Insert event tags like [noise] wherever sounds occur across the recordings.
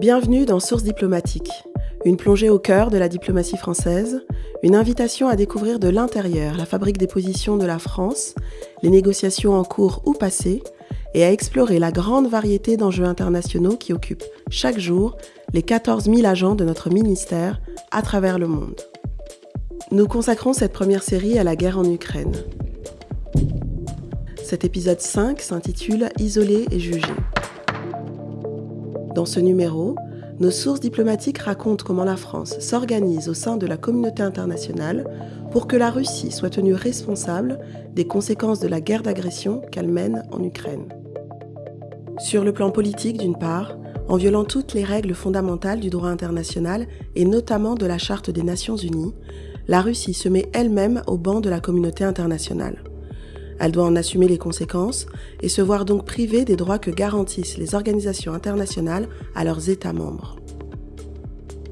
Bienvenue dans Source diplomatique, une plongée au cœur de la diplomatie française, une invitation à découvrir de l'intérieur la fabrique des positions de la France, les négociations en cours ou passées, et à explorer la grande variété d'enjeux internationaux qui occupent chaque jour les 14 000 agents de notre ministère à travers le monde. Nous consacrons cette première série à la guerre en Ukraine. Cet épisode 5 s'intitule Isolé et jugé. Dans ce numéro, nos sources diplomatiques racontent comment la France s'organise au sein de la communauté internationale pour que la Russie soit tenue responsable des conséquences de la guerre d'agression qu'elle mène en Ukraine. Sur le plan politique, d'une part, en violant toutes les règles fondamentales du droit international et notamment de la Charte des Nations Unies, la Russie se met elle-même au banc de la communauté internationale. Elle doit en assumer les conséquences et se voir donc privée des droits que garantissent les organisations internationales à leurs États membres.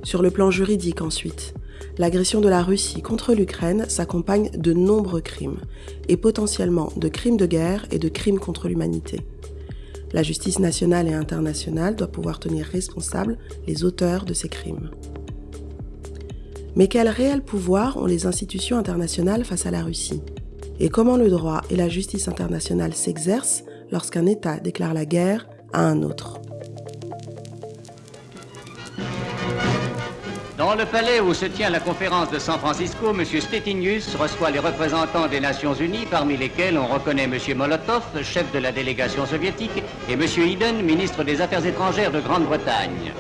Sur le plan juridique ensuite, l'agression de la Russie contre l'Ukraine s'accompagne de nombreux crimes, et potentiellement de crimes de guerre et de crimes contre l'humanité. La justice nationale et internationale doit pouvoir tenir responsables les auteurs de ces crimes. Mais quel réel pouvoir ont les institutions internationales face à la Russie? Et comment le droit et la justice internationale s'exercent lorsqu'un État déclare la guerre à un autre? Dans le palais où se tient la conférence de San Francisco, M. Stettinius reçoit les représentants des Nations Unies, parmi lesquels on reconnaît M. Molotov, chef de la délégation soviétique, et M. Eden, ministre des Affaires étrangères de Grande-Bretagne.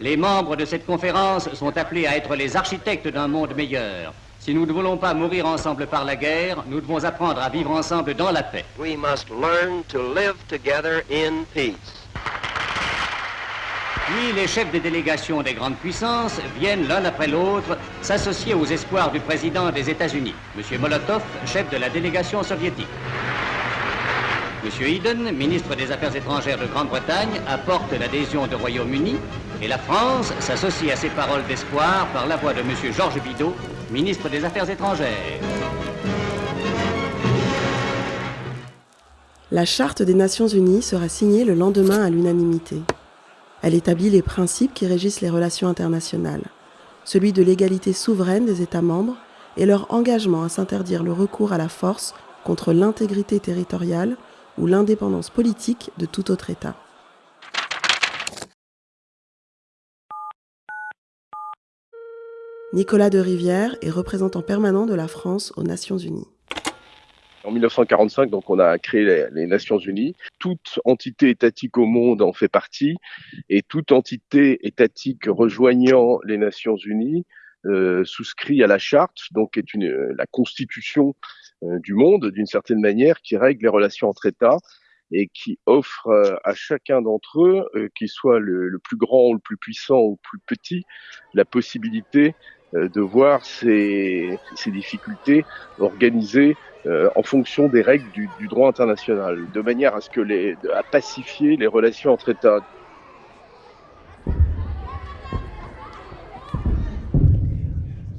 Les membres de cette conférence sont appelés à être les architectes d'un monde meilleur. Si nous ne voulons pas mourir ensemble par la guerre, nous devons apprendre à vivre ensemble dans la paix. We must learn to live together in peace. Puis les chefs des délégations des grandes puissances viennent l'un après l'autre s'associer aux espoirs du président des États-Unis, M. Molotov, chef de la délégation soviétique. M. Eden, ministre des Affaires étrangères de Grande-Bretagne, apporte l'adhésion du Royaume-Uni et la France s'associe à ces paroles d'espoir par la voix de M. Georges Bidault, ministre des Affaires étrangères. La Charte des Nations Unies sera signée le lendemain à l'unanimité. Elle établit les principes qui régissent les relations internationales, celui de l'égalité souveraine des États membres et leur engagement à s'interdire le recours à la force contre l'intégrité territoriale ou l'indépendance politique de tout autre État. Nicolas de Rivière est représentant permanent de la France aux Nations Unies. En 1945, donc, on a créé les, Nations Unies. Toute entité étatique au monde en fait partie, et toute entité étatique rejoignant les Nations Unies euh, souscrit à la charte, donc est une, la constitution euh, du monde, d'une certaine manière, qui règle les relations entre États et qui offre euh, à chacun d'entre eux, euh, qu'il soit le, le, plus grand ou le plus puissant ou le plus petit, la possibilité euh, de voir ces, difficultés organisées euh, en fonction des règles du, droit international, de manière à ce que les, à pacifier les relations entre États.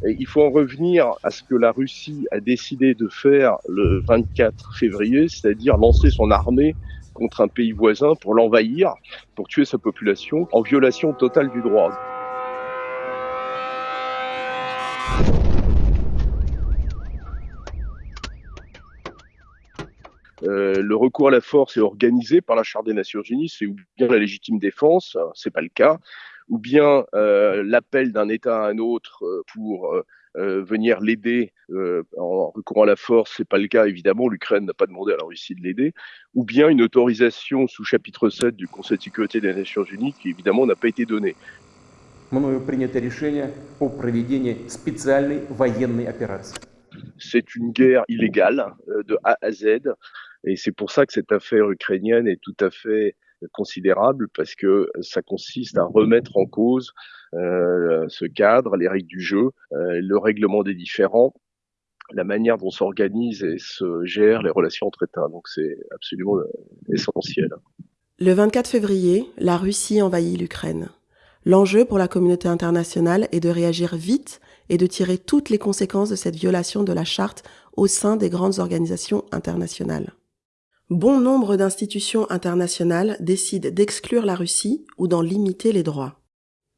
Il faut en revenir à ce que la Russie a décidé de faire le 24 février, c'est-à-dire lancer son armée contre un pays voisin pour l'envahir, pour tuer sa population, en violation totale du droit. Euh, le recours à la force est organisé par la Charte des Nations Unies, c'est ou bien la légitime défense, c'est pas le cas, ou bien euh, l'appel d'un État à un autre euh, pour euh, venir l'aider en recourant à la force, c'est pas le cas évidemment, l'Ukraine n'a pas demandé à la Russie de l'aider, ou bien une autorisation sous chapitre 7 du Conseil de sécurité des Nations Unies qui évidemment n'a pas été donnée. C'est une guerre illégale de A à Z et c'est pour ça que cette affaire ukrainienne est tout à fait considérable parce que ça consiste à remettre en cause euh, ce cadre, les règles du jeu, euh, le règlement des différends, la manière dont s'organisent et se gèrent les relations entre États. Donc c'est absolument essentiel. Le 24 février, la Russie envahit l'Ukraine. L'enjeu pour la communauté internationale est de réagir vite et de tirer toutes les conséquences de cette violation de la charte au sein des grandes organisations internationales. Bon nombre d'institutions internationales décident d'exclure la Russie ou d'en limiter les droits.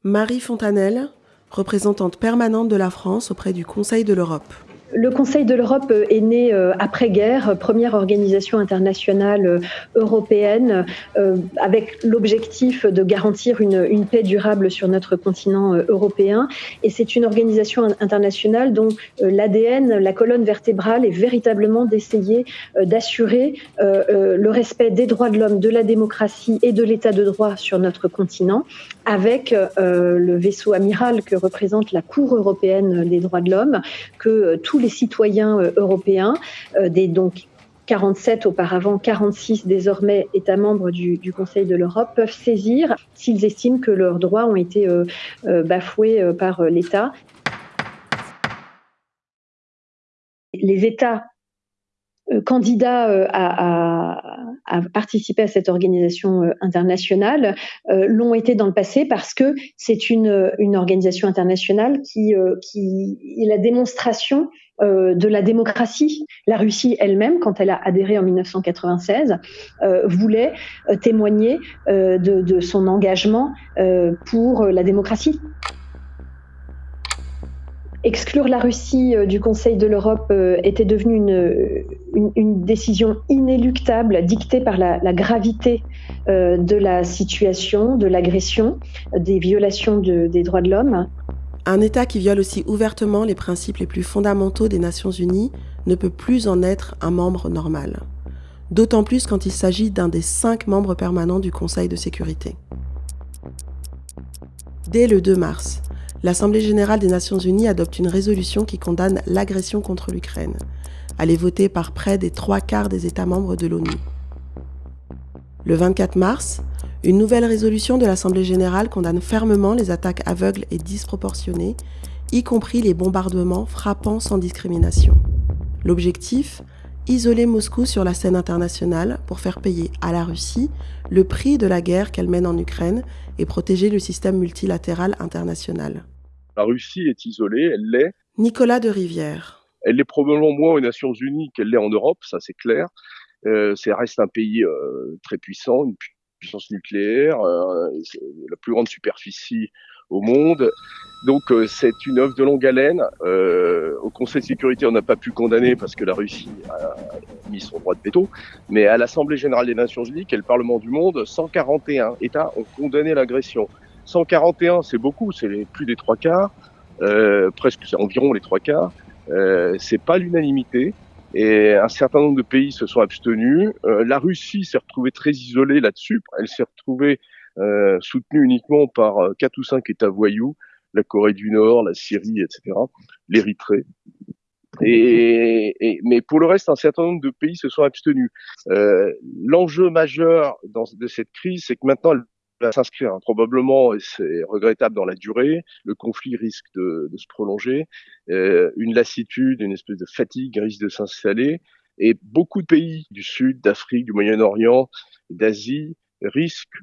Marie Fontanelle, représentante permanente de la France auprès du Conseil de l'Europe. Le Conseil de l'Europe euh, est né euh, après-guerre, première organisation internationale euh, européenne, avec l'objectif de garantir une, une, paix durable sur notre continent européen. Et c'est une organisation internationale dont l'ADN, la colonne vertébrale, est véritablement d'essayer d'assurer le respect des droits de l'homme, de la démocratie et de l'état de droit sur notre continent, avec le vaisseau amiral que représente la Cour européenne des droits de l'homme, que tout les citoyens euh, européens, euh, des donc 47 auparavant, 46 désormais États membres du, Conseil de l'Europe peuvent saisir s'ils estiment que leurs droits ont été euh, bafoués par l'État. Les États candidats à, participer à cette organisation internationale l'ont été dans le passé parce que c'est une, organisation internationale qui, est la démonstration euh, de la démocratie. La Russie elle-même, quand elle a adhéré en 1996, euh, voulait euh, témoigner de, son engagement pour la démocratie. Exclure la Russie du Conseil de l'Europe était devenu une, décision inéluctable dictée par la, gravité de la situation, de l'agression, des violations des droits de l'homme. Un État qui viole aussi ouvertement les principes les plus fondamentaux des Nations Unies ne peut plus en être un membre normal. D'autant plus quand il s'agit d'un des cinq membres permanents du Conseil de sécurité. Dès le 2 mars, l'Assemblée générale des Nations unies adopte une résolution qui condamne l'agression contre l'Ukraine. Elle est votée par près des trois quarts des États membres de l'ONU. Le 24 mars, une nouvelle résolution de l'Assemblée générale condamne fermement les attaques aveugles et disproportionnées, y compris les bombardements frappant sans discrimination. L'objectif Isoler Moscou sur la scène internationale pour faire payer à la Russie le prix de la guerre qu'elle mène en Ukraine et protéger le système multilatéral international. La Russie est isolée, elle l'est. Nicolas de Rivière. Elle l'est probablement moins aux Nations Unies qu'elle l'est en Europe, ça c'est clair. Euh, ça reste un pays euh, très puissant, une puissance nucléaire, euh, la plus grande superficie au monde. Donc euh, c'est une œuvre de longue haleine. Euh, au Conseil de sécurité, on n'a pas pu condamner parce que la Russie a mis son droit de veto. Mais à l'Assemblée générale des Nations unies, qui est le Parlement du monde, 141 États ont condamné l'agression. 141, c'est beaucoup, c'est plus des trois quarts, euh, presque, c'est environ les trois quarts. Euh, c'est pas l'unanimité et un certain nombre de pays se sont abstenus. Euh, la Russie s'est retrouvée très isolée là-dessus. Elle s'est retrouvée euh, soutenue uniquement par euh, quatre ou cinq États voyous, la Corée du Nord, la Syrie, etc., l'Érythrée. Et, et, mais pour le reste, un certain nombre de pays se sont abstenus. Euh, L'enjeu majeur dans, de cette crise, c'est que maintenant, elle va s'inscrire hein. probablement, et c'est regrettable dans la durée, le conflit risque de, de se prolonger, euh, une lassitude, une espèce de fatigue risque de s'installer, et beaucoup de pays du Sud, d'Afrique, du Moyen-Orient, d'Asie risquent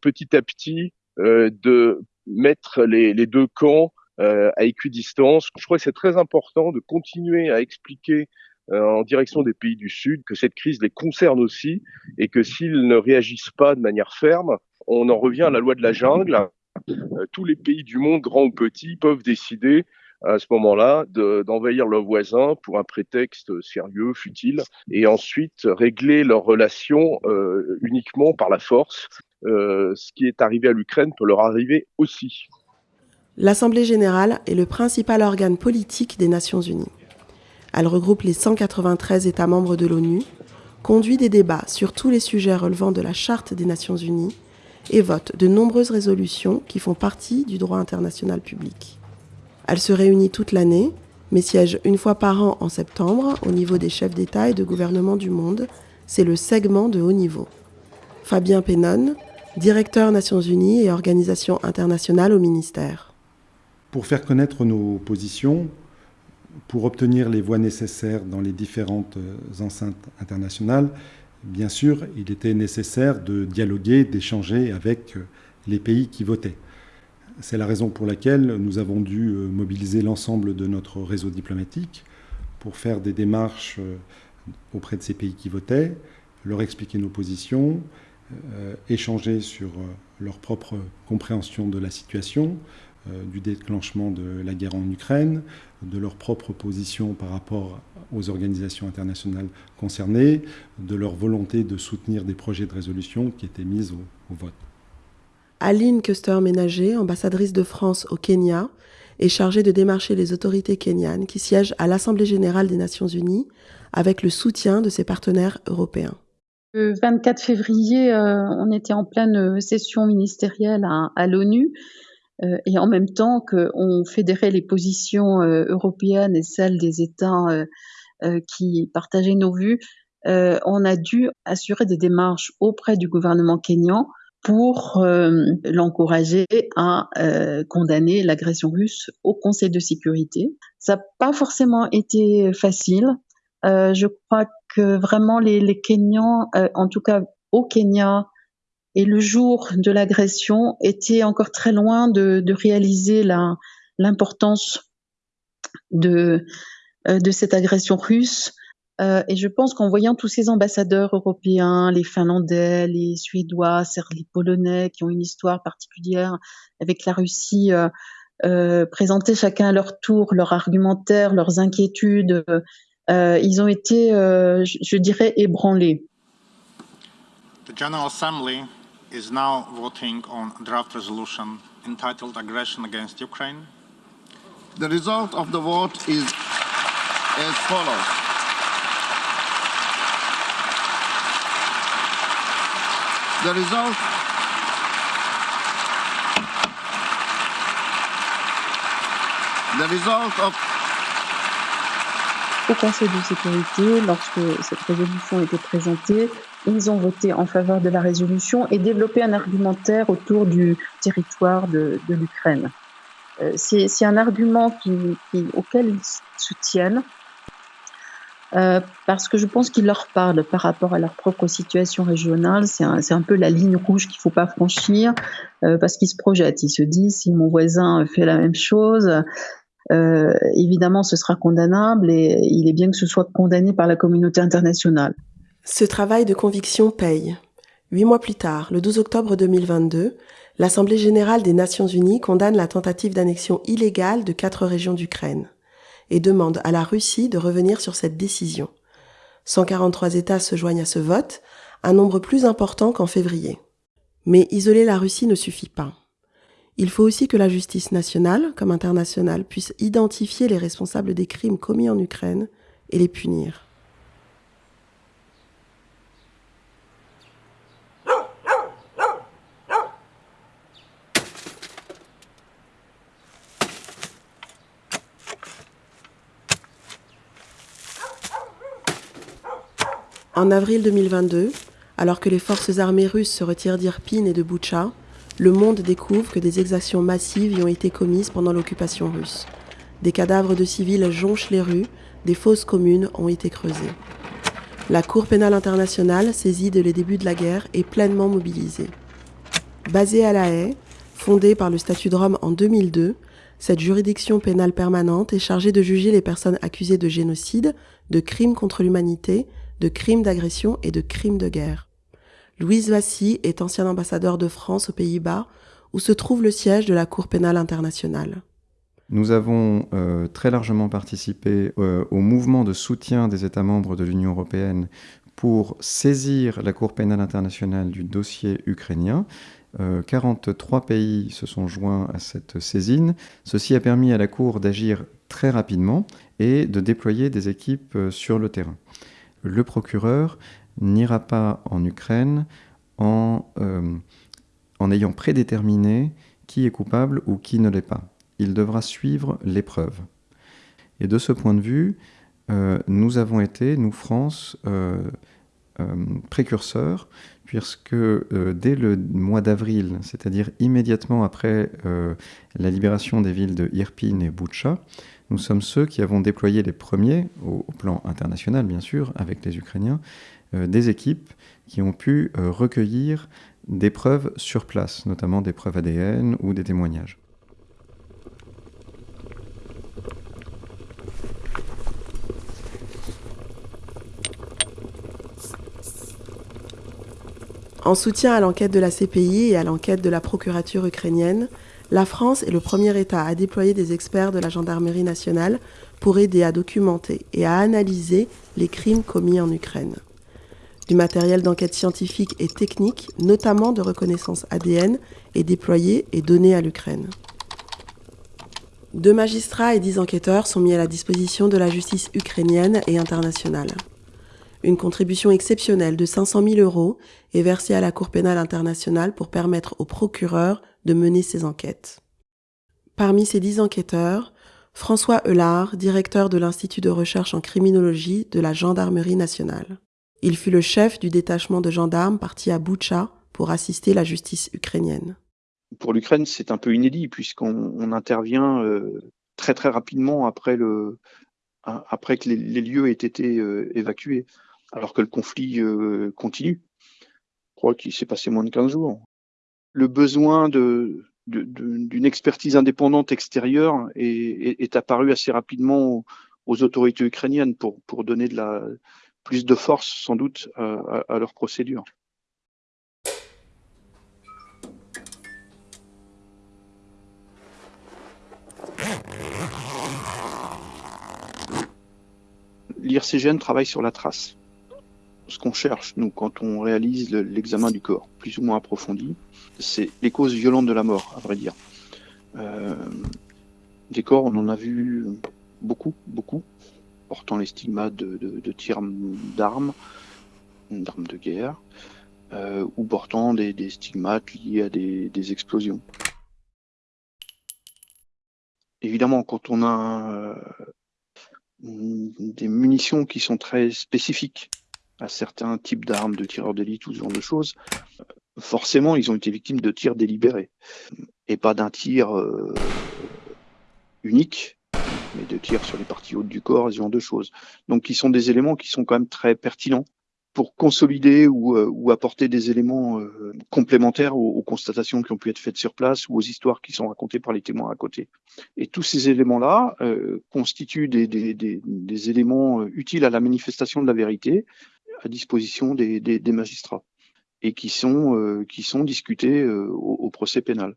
petit à petit euh, de mettre les, les deux camps euh, à équidistance. Je crois que c'est très important de continuer à expliquer euh, en direction des pays du Sud que cette crise les concerne aussi et que s'ils ne réagissent pas de manière ferme, on en revient à la loi de la jungle. Euh, tous les pays du monde, grands ou petits, peuvent décider à ce moment-là d'envahir leurs voisins pour un prétexte sérieux, futile, et ensuite régler leurs relations euh, uniquement par la force. Euh, ce qui est arrivé à l'Ukraine peut leur arriver aussi. L'Assemblée générale est le principal organe politique des Nations unies. Elle regroupe les 193 États membres de l'ONU, conduit des débats sur tous les sujets relevant de la Charte des Nations unies et vote de nombreuses résolutions qui font partie du droit international public. Elle se réunit toute l'année, mais siège une fois par an en septembre au niveau des chefs d'État et de gouvernement du monde. C'est le segment de haut niveau. Fabien Pénon, directeur Nations Unies et Organisation internationale au ministère. Pour faire connaître nos positions, pour obtenir les voix nécessaires dans les différentes enceintes internationales, bien sûr, il était nécessaire de dialoguer, d'échanger avec euh, les pays qui votaient. C'est la raison pour laquelle nous avons dû euh, mobiliser l'ensemble de notre réseau diplomatique pour faire des démarches euh, auprès de ces pays qui votaient leur expliquer nos positions, échanger sur leur propre compréhension de la situation, du déclenchement de la guerre en Ukraine, de leur propre position par rapport aux organisations internationales concernées, de leur volonté de soutenir des projets de résolution qui étaient mis au, au vote. Aline Custer-Ménager, ambassadrice de France au Kenya, est chargée de démarcher les autorités kenyanes qui siègent à l'Assemblée générale des Nations unies avec le soutien de ses partenaires européens. Le 24 février, euh, on était en pleine session ministérielle à, l'ONU euh, et en même temps qu'on fédérait les positions euh, européennes et celles des États qui partageaient nos vues, on a dû assurer des démarches auprès du gouvernement kényan pour euh, l'encourager à euh, condamner l'agression russe au Conseil de sécurité. Ça n'a pas forcément été facile. Euh, je crois que vraiment les, Kenyans, en tout cas au Kenya, et le jour de l'agression, étaient encore très loin de, réaliser l'importance de, de cette agression russe. Euh, et je pense qu'en voyant tous ces ambassadeurs européens, les Finlandais, les Suédois, les Polonais, qui ont une histoire particulière avec la Russie, euh, euh, présenter chacun à leur tour leur argumentaire, leurs inquiétudes, euh, ils ont été, euh, je, dirais, ébranlés. The General Assembly is now voting on a draft resolution entitled Aggression Against Ukraine. The result of the vote is as follows. Au Conseil de sécurité, lorsque cette résolution été présentée, ils ont voté en faveur de la résolution et développé un argumentaire autour du territoire de, de l'Ukraine. Euh, c'est un argument qui, qui, auquel ils soutiennent euh, parce que je pense qu'ils leur parlent par rapport à leur propre situation régionale. C'est un, un, peu la ligne rouge qu'il faut pas franchir euh, parce qu'ils se projettent. Ils se disent si mon voisin fait la même chose, euh, évidemment ce sera condamnable et il est bien que ce soit condamné par la communauté internationale. Ce travail de conviction paye. Huit mois plus tard, le 12 octobre 2022, l'Assemblée générale des Nations unies condamne la tentative d'annexion illégale de quatre régions d'Ukraine et demande à la Russie de revenir sur cette décision. 143 États se joignent à ce vote, un nombre plus important qu'en février. Mais isoler la Russie ne suffit pas. Il faut aussi que la justice nationale comme internationale puisse identifier les responsables des crimes commis en Ukraine et les punir. En avril 2022, alors que les forces armées russes se retirent d'Irpin et de Boucha, le monde découvre que des exactions massives y ont été commises pendant l'occupation russe. Des cadavres de civils jonchent les rues, des fosses communes ont été creusées. La Cour pénale internationale, saisie dès les débuts de la guerre, est pleinement mobilisée. Basée à La Haye, fondée par le statut de Rome en 2002, cette juridiction pénale permanente est chargée de juger les personnes accusées de génocide, de crimes contre l'humanité, de crimes d'agression et de crimes de guerre. Louise Vassy est ancien ambassadeur de France aux Pays-Bas, où se trouve le siège de la Cour pénale internationale. Nous avons euh, très largement participé euh, au mouvement de soutien des États membres de l'Union européenne pour saisir la Cour pénale internationale du dossier ukrainien. Euh, 43 pays se sont joints à cette saisine. Ceci a permis à la Cour d'agir très rapidement et de déployer des équipes euh, sur le terrain le procureur n'ira pas en Ukraine en, euh, en ayant prédéterminé qui est coupable ou qui ne l'est pas. Il devra suivre l'épreuve. Et de ce point de vue, euh, nous avons été, nous France, euh, précurseurs, puisque dès le mois d'avril, c'est-à-dire immédiatement après la libération des villes de Irpin et Boutcha, nous sommes ceux qui avons déployé les premiers, au, plan international bien sûr, avec les Ukrainiens, des équipes qui ont pu euh, recueillir des preuves sur place, notamment des preuves ADN ou des témoignages. En soutien à l'enquête de la CPI et à l'enquête de la procurature ukrainienne, la France est le premier État à déployer des experts de la gendarmerie nationale pour aider à documenter et à analyser les crimes commis en Ukraine. Du matériel d'enquête scientifique et technique, notamment de reconnaissance ADN, est déployé et donné à l'Ukraine. Deux magistrats et dix enquêteurs sont mis à la disposition de la justice ukrainienne et internationale. Une contribution exceptionnelle de 500 000 euros est versée à la Cour pénale internationale pour permettre aux procureurs de mener ces enquêtes. Parmi ces dix enquêteurs, François Eulard, directeur de l'Institut de recherche en criminologie de la Gendarmerie nationale. Il fut le chef du détachement de gendarmes parti à Boutcha pour assister la justice ukrainienne. Pour l'Ukraine, c'est un peu inédit puisqu'on intervient euh, très très rapidement après, le, après que les, lieux aient été euh, évacués, alors que le conflit euh, continue. Je crois qu'il s'est passé moins de 15 jours. Le besoin d'une expertise indépendante extérieure est, est, apparu assez rapidement aux, autorités ukrainiennes pour, pour donner de la, plus de force sans doute à, à leur procédure. L'IRCGN travaille sur la trace. Ce qu'on cherche, nous, quand on réalise l'examen du corps, plus ou moins approfondi, c'est les causes violentes de la mort, à vrai dire. Euh, des corps, on en a vu beaucoup, beaucoup portant les stigmates de, tirs d'armes, d'armes de guerre, euh, ou portant des, stigmates liés à des, explosions. Évidemment, quand on a euh, des munitions qui sont très spécifiques à certains types d'armes, de tireurs d'élite ou ce genre de choses, forcément, ils ont été victimes de tirs délibérés et pas d'un tir euh, unique mais de tir sur les parties hautes du corps, ce genre de choses. Donc, qui sont des éléments qui sont quand même très pertinents pour consolider ou, euh, apporter des éléments euh, complémentaires aux, constatations qui ont pu être faites sur place ou aux histoires qui sont racontées par les témoins à côté. Et tous ces éléments-là euh, constituent des, éléments utiles à la manifestation de la vérité à disposition des, magistrats et qui sont, qui sont discutés au procès pénal.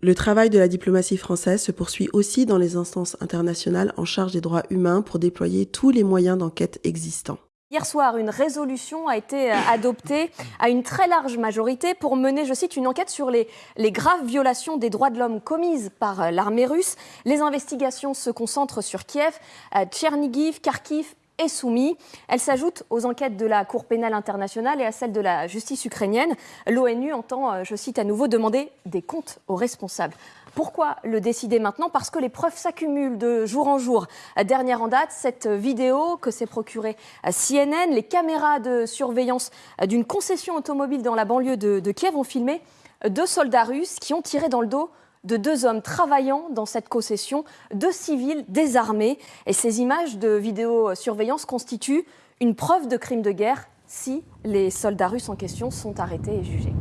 Le travail de la diplomatie française se poursuit aussi dans les instances internationales en charge des droits humains pour déployer tous les moyens d'enquête existants. Hier soir, une résolution a été euh, adoptée à une très large majorité pour mener, je cite, une enquête sur les, graves violations des droits de l'homme commises par euh, l'armée russe. Les investigations se concentrent sur Kiev, euh, Tchernigiv, Kharkiv est soumis. Elle s'ajoute aux enquêtes de la Cour pénale internationale et à celles de la justice ukrainienne. L'ONU entend, euh, je cite à nouveau, demander des comptes aux responsables. Pourquoi le décider maintenant? Parce que les preuves s'accumulent de jour en jour. Dernière en date, cette vidéo que s'est procurée à CNN, les caméras de surveillance d'une concession automobile dans la banlieue de Kiev ont filmé deux soldats russes qui ont tiré dans le dos de deux hommes travaillant dans cette concession, deux civils désarmés. Et ces images de vidéosurveillance constituent une preuve de crime de guerre si les soldats russes en question sont arrêtés et jugés.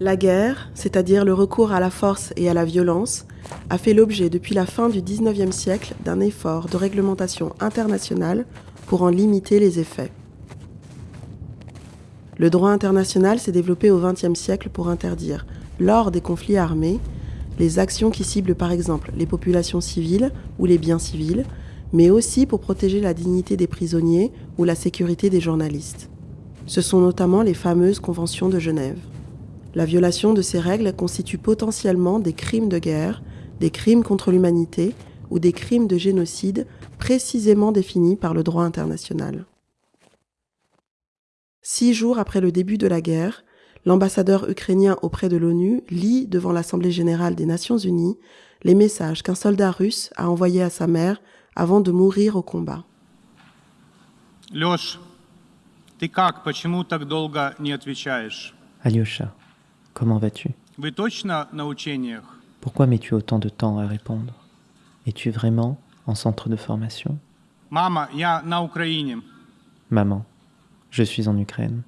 La guerre, c'est-à-dire le recours à la force et à la violence, a fait l'objet depuis la fin du XIXe siècle d'un effort de réglementation internationale pour en limiter les effets. Le droit international s'est développé au XXe siècle pour interdire, lors des conflits armés, les actions qui ciblent par exemple les populations civiles ou les biens civils, mais aussi pour protéger la dignité des prisonniers ou la sécurité des journalistes. Ce sont notamment les fameuses conventions de Genève. La violation de ces règles constitue potentiellement des crimes de guerre, des crimes contre l'humanité ou des crimes de génocide précisément définis par le droit international. Six jours après le début de la guerre, l'ambassadeur ukrainien auprès de l'ONU lit devant l'Assemblée générale des Nations unies les messages qu'un soldat russe a envoyés à sa mère avant de mourir au combat. Alyosha, comment vas-tu? Pourquoi mets-tu autant de temps à répondre? Es-tu vraiment en centre de formation? Maman, je suis en Ukraine.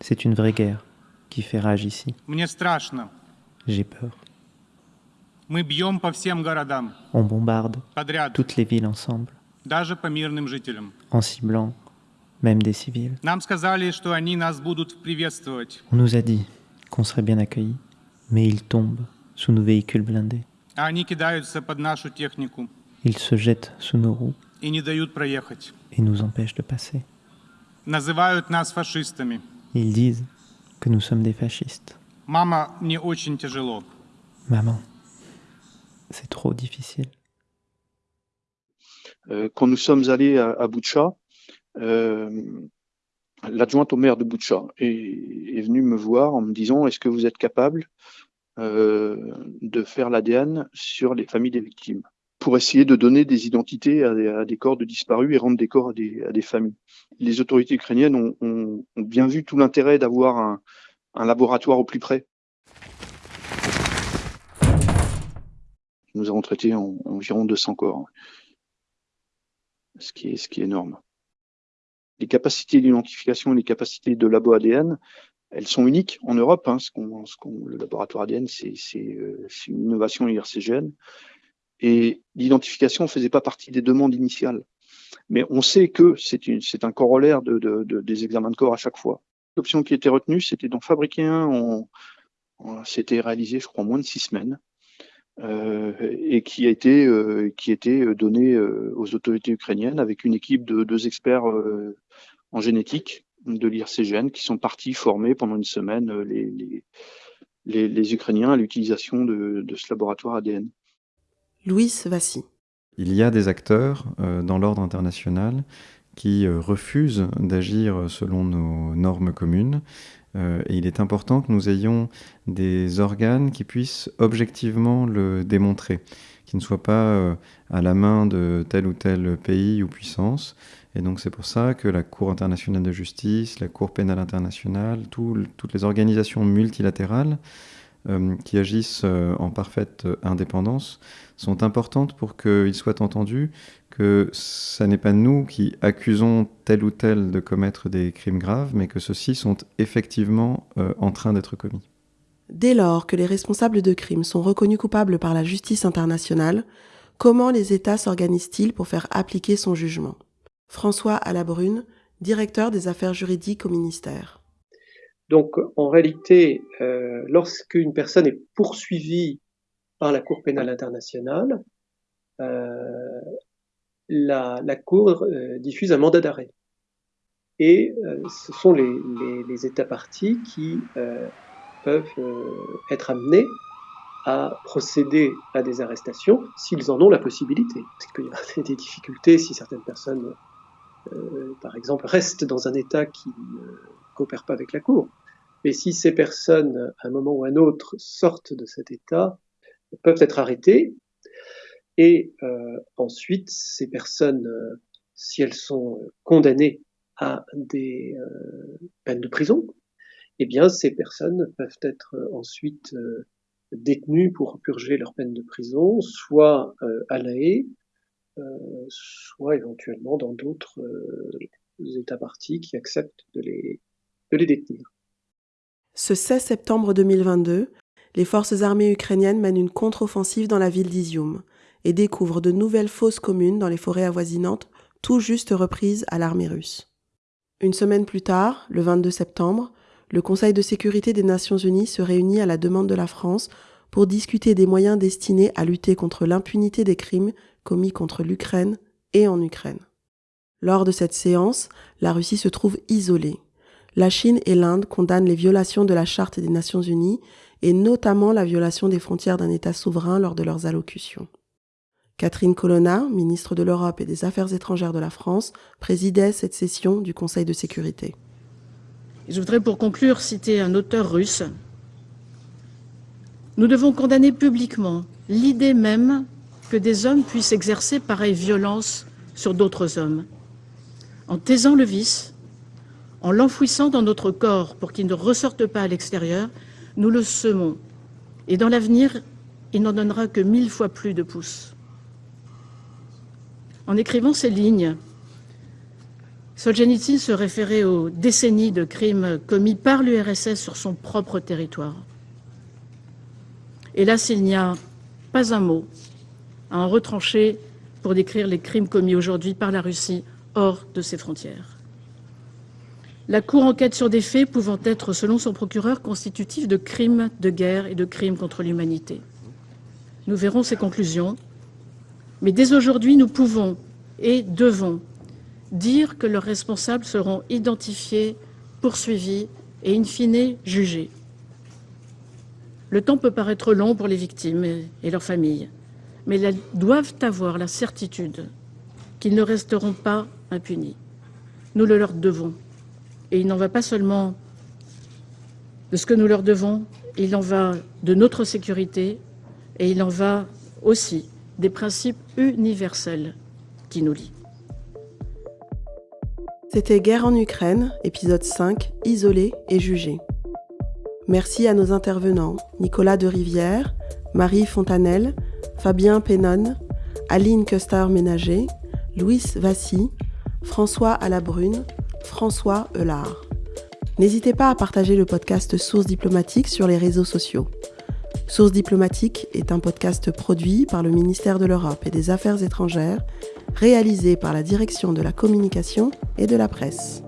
C'est une vraie guerre qui fait rage ici. J'ai peur. On bombarde toutes les villes ensemble, en ciblant même des civils. On nous a dit qu'on serait bien accueillis, mais ils tombent sous nos véhicules blindés. Ils se jettent sous nos roues и не дают проехать. et nous empêchent de passer. Называют нас фашистами. Ils disent que nous sommes des fascistes. Мама, мне очень тяжело. Maman, c'est trop difficile. Euh, quand nous sommes allés à, à Boucha, euh, l'adjointe au maire de Boucha est, est venue me voir en me disant est-ce que vous êtes capable euh, de faire l'ADN sur les familles des victimes Pour essayer de donner des identités à des, corps de disparus et rendre des corps à des, familles. Les autorités ukrainiennes ont, bien vu tout l'intérêt d'avoir un, laboratoire au plus près. Nous avons traité en, environ 200 corps, ce qui est, énorme. Les capacités d'identification et les capacités de labo ADN, elles sont uniques en Europe. Hein, le laboratoire ADN, euh, c'est une innovation IRCGN. Et l'identification ne faisait pas partie des demandes initiales. Mais on sait que c'est, un corollaire de, de, de, des examens de corps à chaque fois. L'option qui était retenue, c'était d'en fabriquer un. C'était réalisé, je crois, en moins de six semaines. Euh, et qui a été euh, donné euh, aux autorités ukrainiennes avec une équipe de deux experts euh, en génétique de l'IRCGN qui sont partis former pendant une semaine les, les, Ukrainiens à l'utilisation de, ce laboratoire ADN. Louis Vassy. Il y a des acteurs euh, dans l'ordre international qui euh, refusent d'agir selon nos normes communes. Euh, et il est important que nous ayons des organes qui puissent objectivement le démontrer, qui ne soient pas à la main de tel ou tel pays ou puissance. Et donc c'est pour ça que la Cour internationale de justice, la Cour pénale internationale, tout, toutes les organisations multilatérales qui agissent euh, en parfaite indépendance sont importantes pour qu'ils soient entendus que ce n'est pas nous qui accusons tel ou tel de commettre des crimes graves, mais que ceux-ci sont effectivement euh, en train d'être commis. Dès lors que les responsables de crimes sont reconnus coupables par la justice internationale, comment les États s'organisent-ils pour faire appliquer son jugement? François Alabrune, directeur des affaires juridiques au ministère. Donc, en réalité, euh, lorsqu'une personne est poursuivie par la Cour pénale internationale, euh, la, Cour euh, diffuse un mandat d'arrêt. Et euh, ce sont les, États partis qui peuvent être amenés à procéder à des arrestations s'ils en ont la possibilité. Parce qu'il y avoir [laughs] des difficultés si certaines personnes, par exemple, restent dans un État qui ne coopère pas avec la Cour. Mais si ces personnes, à un moment ou à un autre, sortent de cet État, peuvent être arrêtées et euh, ensuite, ces personnes, euh, si elles sont condamnées à des euh, peines de prison, eh bien, ces personnes peuvent être ensuite euh, détenues pour purger leur peine de prison, soit euh, à La Haye, soit éventuellement dans d'autres États partis qui acceptent de les, les détenir. Ce 16 septembre 2022, les forces armées ukrainiennes mènent une contre-offensive dans la ville d'Izium et découvrent de nouvelles fosses communes dans les forêts avoisinantes, tout juste reprises à l'armée russe. Une semaine plus tard, le 22 septembre, le Conseil de sécurité des Nations Unies se réunit à la demande de la France pour discuter des moyens destinés à lutter contre l'impunité des crimes commis contre l'Ukraine et en Ukraine. Lors de cette séance, la Russie se trouve isolée. La Chine et l'Inde condamnent les violations de la Charte des Nations Unies et notamment la violation des frontières d'un État souverain lors de leurs allocutions. Catherine Colonna, ministre de l'Europe et des Affaires étrangères de la France, présidait cette session du Conseil de sécurité. Je voudrais pour conclure citer un auteur russe. Nous devons condamner publiquement l'idée même que des hommes puissent exercer pareille violence sur d'autres hommes. En taisant le vice, en l'enfouissant dans notre corps pour qu'il ne ressorte pas à l'extérieur, nous le semons. Et dans l'avenir, il n'en donnera que mille fois plus de pouces. En écrivant ces lignes, Solzhenitsyn se référait aux décennies de crimes commis par l'URSS sur son propre territoire. Hélas, il n'y a pas un mot à en retrancher pour décrire les crimes commis aujourd'hui par la Russie hors de ses frontières. La Cour enquête sur des faits pouvant être, selon son procureur, constitutifs de crimes de guerre et de crimes contre l'humanité. Nous verrons ses conclusions, mais dès aujourd'hui, nous pouvons et devons dire que leurs responsables seront identifiés, poursuivis et in fine jugés. Le temps peut paraître long pour les victimes et leurs familles, mais elles doivent avoir la certitude qu'ils ne resteront pas impunis. Nous le leur devons. Et il n'en va pas seulement de ce que nous leur devons, il en va de notre sécurité et il en va aussi des principes universels qui nous lient. C'était Guerre en Ukraine, épisode 5, isolé et jugé. Merci à nos intervenants, Nicolas de Rivière, Marie Fontanelle, Fabien Pénon, Aline Custer-Ménager, Louis Vassy, François Alabrune, François Eulard. N'hésitez pas à partager le podcast Sources diplomatiques sur les réseaux sociaux. Source diplomatique est un podcast produit par le ministère de l'Europe et des Affaires étrangères, réalisé par la Direction de la communication et de la presse.